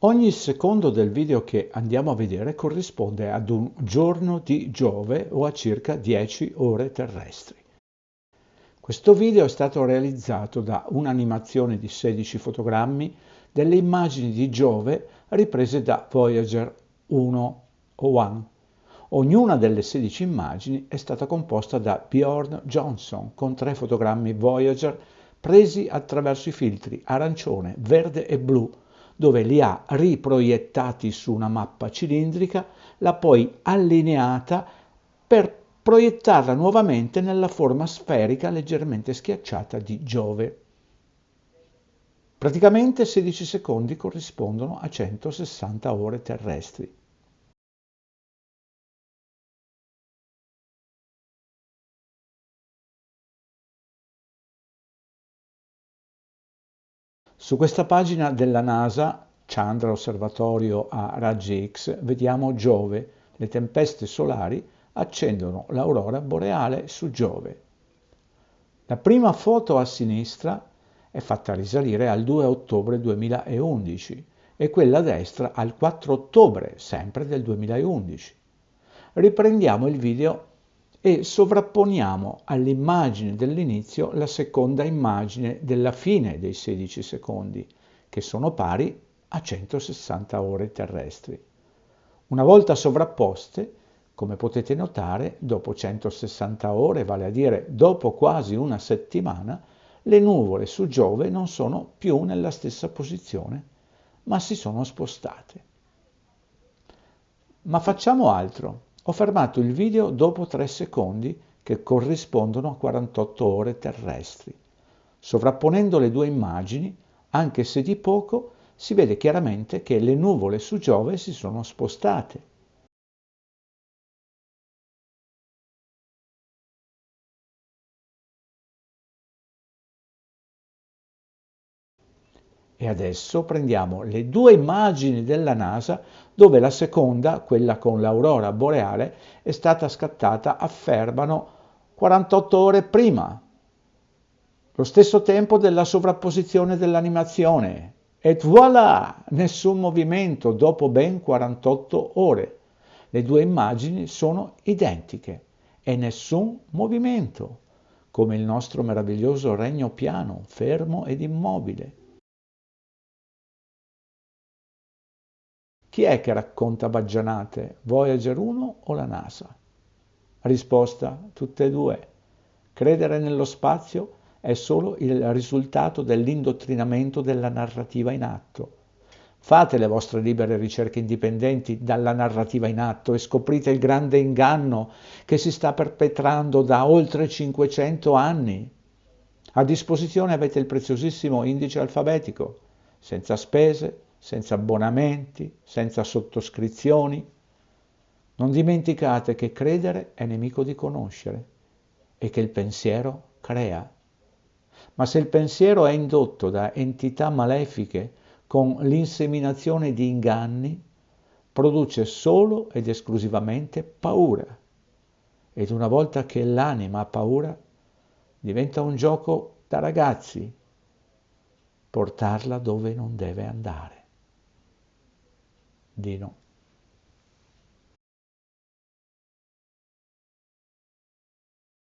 Ogni secondo del video che andiamo a vedere corrisponde ad un giorno di Giove o a circa 10 ore terrestri. Questo video è stato realizzato da un'animazione di 16 fotogrammi delle immagini di Giove riprese da Voyager 1 o 1. Ognuna delle 16 immagini è stata composta da Bjorn Johnson con tre fotogrammi Voyager presi attraverso i filtri arancione, verde e blu dove li ha riproiettati su una mappa cilindrica, l'ha poi allineata per proiettarla nuovamente nella forma sferica leggermente schiacciata di Giove. Praticamente 16 secondi corrispondono a 160 ore terrestri. Su questa pagina della NASA, Chandra Osservatorio a raggi X, vediamo Giove, le tempeste solari accendono l'aurora boreale su Giove. La prima foto a sinistra è fatta risalire al 2 ottobre 2011 e quella a destra al 4 ottobre, sempre del 2011. Riprendiamo il video e sovrapponiamo all'immagine dell'inizio la seconda immagine della fine dei 16 secondi, che sono pari a 160 ore terrestri. Una volta sovrapposte, come potete notare, dopo 160 ore, vale a dire dopo quasi una settimana, le nuvole su Giove non sono più nella stessa posizione, ma si sono spostate. Ma facciamo altro. Ho fermato il video dopo 3 secondi che corrispondono a 48 ore terrestri. Sovrapponendo le due immagini, anche se di poco, si vede chiaramente che le nuvole su Giove si sono spostate E adesso prendiamo le due immagini della NASA dove la seconda, quella con l'aurora boreale, è stata scattata a Ferbano 48 ore prima, lo stesso tempo della sovrapposizione dell'animazione. E voilà! Nessun movimento dopo ben 48 ore. Le due immagini sono identiche e nessun movimento, come il nostro meraviglioso regno piano, fermo ed immobile. Chi è che racconta baggianate, Voyager 1 o la NASA? Risposta, tutte e due. Credere nello spazio è solo il risultato dell'indottrinamento della narrativa in atto. Fate le vostre libere ricerche indipendenti dalla narrativa in atto e scoprite il grande inganno che si sta perpetrando da oltre 500 anni. A disposizione avete il preziosissimo indice alfabetico, senza spese, senza abbonamenti, senza sottoscrizioni. Non dimenticate che credere è nemico di conoscere e che il pensiero crea. Ma se il pensiero è indotto da entità malefiche con l'inseminazione di inganni, produce solo ed esclusivamente paura. Ed una volta che l'anima ha paura, diventa un gioco da ragazzi, portarla dove non deve andare. d'élan.